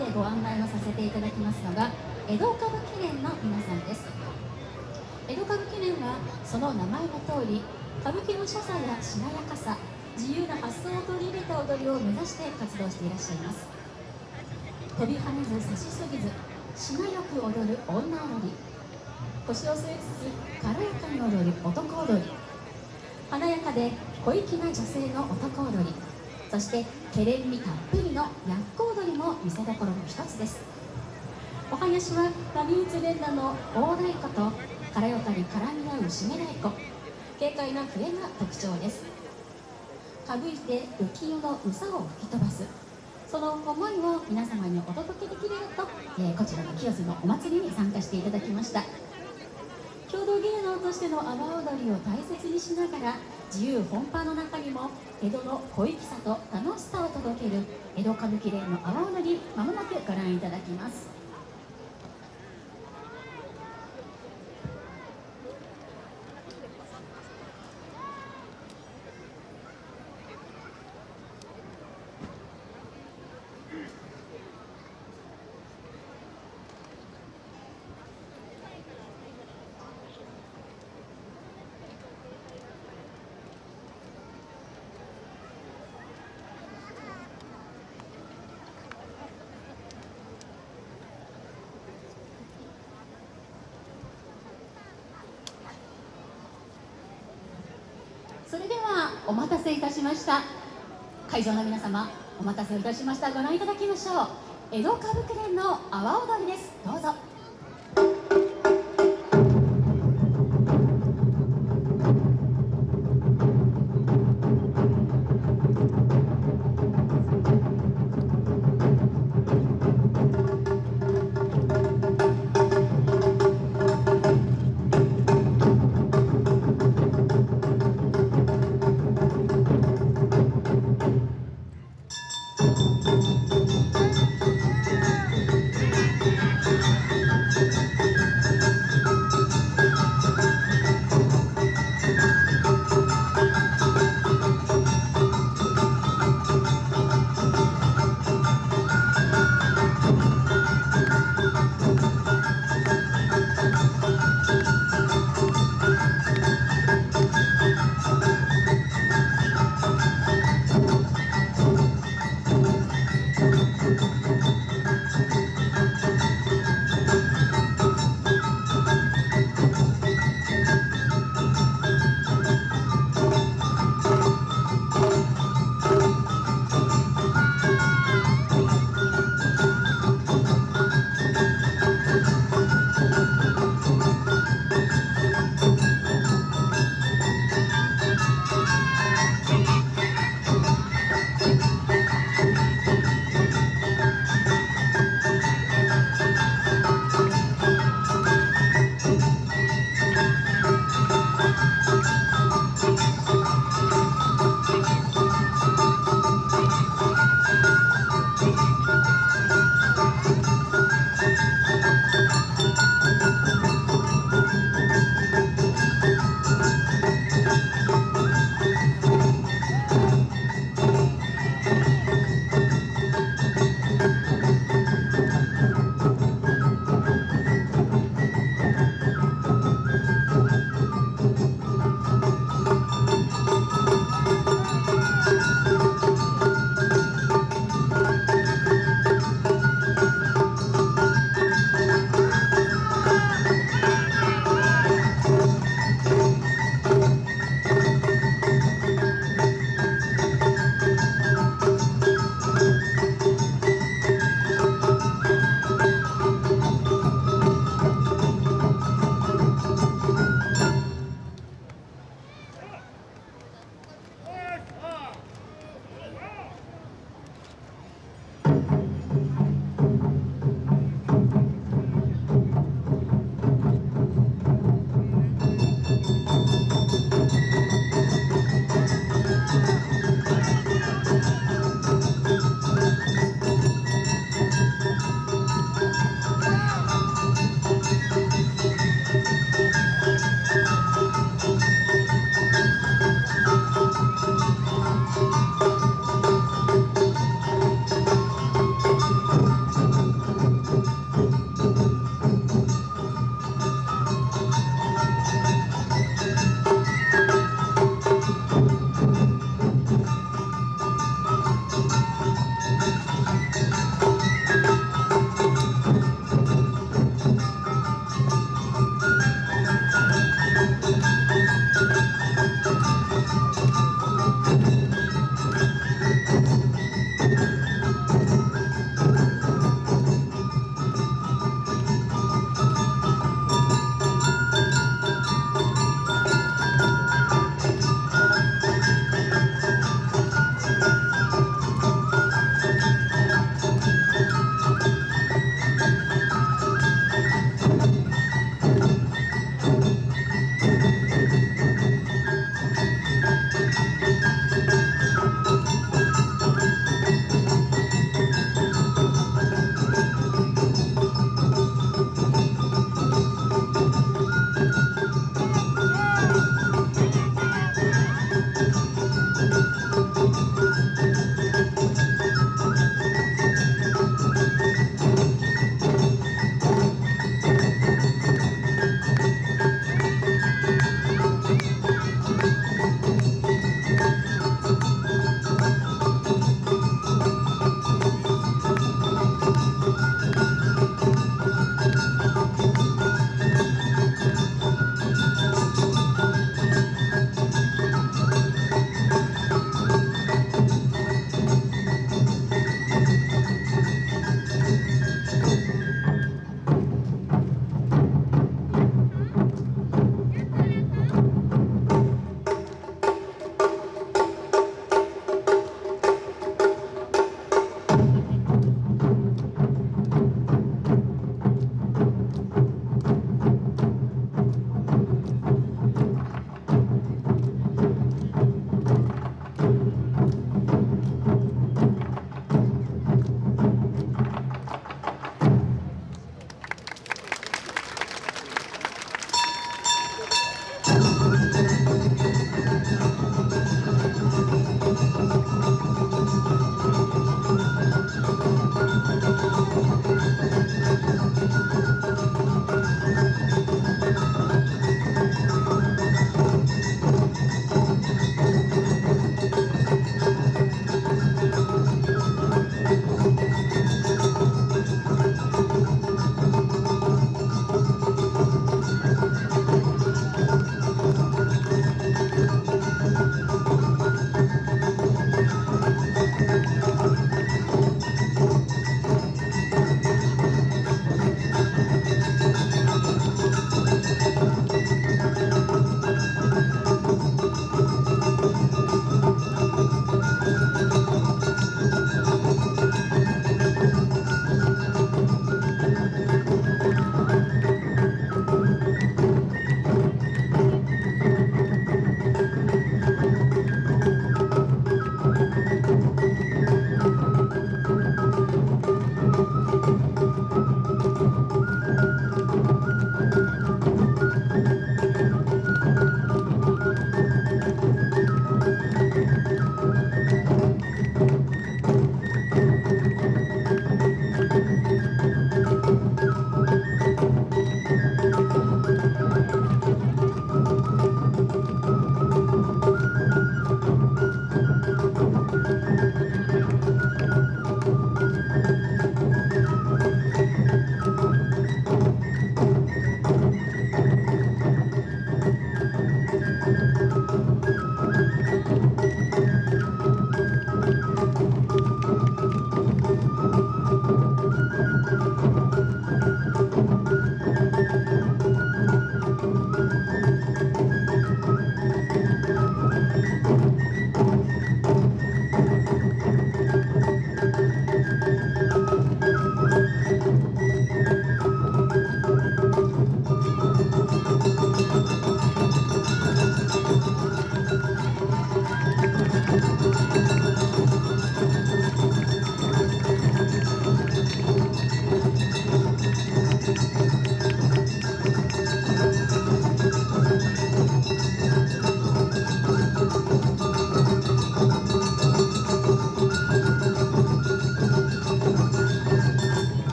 てご案内をさせていただきますのが江戸歌舞伎連の皆さんです。江戸歌舞伎連はその名前の通り歌舞伎の所作やしなやかさ自由な発想を取り入れた踊りを目指して活動していらっしゃいます。飛び跳ねず差しすぎずしなやく踊る女踊り。腰を据えつつ軽やかに踊る男踊り。華やかで小粋な女性の男踊り。そしてけれんみたっぷりの厄踊りも見せどころの一つです。お囃子は波打つ連打の大太鼓と軽やかに絡み合う締め太鼓。軽快な笛が特徴です。かぶいて浮世のうさを吹き飛ばす。その思いを皆様にお届けできればと、えー、こちらの清洲のお祭りに参加していただきました。郷土芸能としての阿波踊りを大切にしながら自由本派の中にも江戸の小粋さと楽しさを届ける江戸歌舞伎連の阿波踊りまもなくご覧いただきますそれではお待たせいたしました。会場の皆様お待たせいたしました。ご覧いただきましょう。江戸歌舞伎連の阿波踊りです。どうぞ。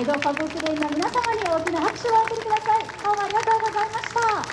江戸歌舞伎連の皆様に大きな拍手をお送りください。どうもありがとうございました。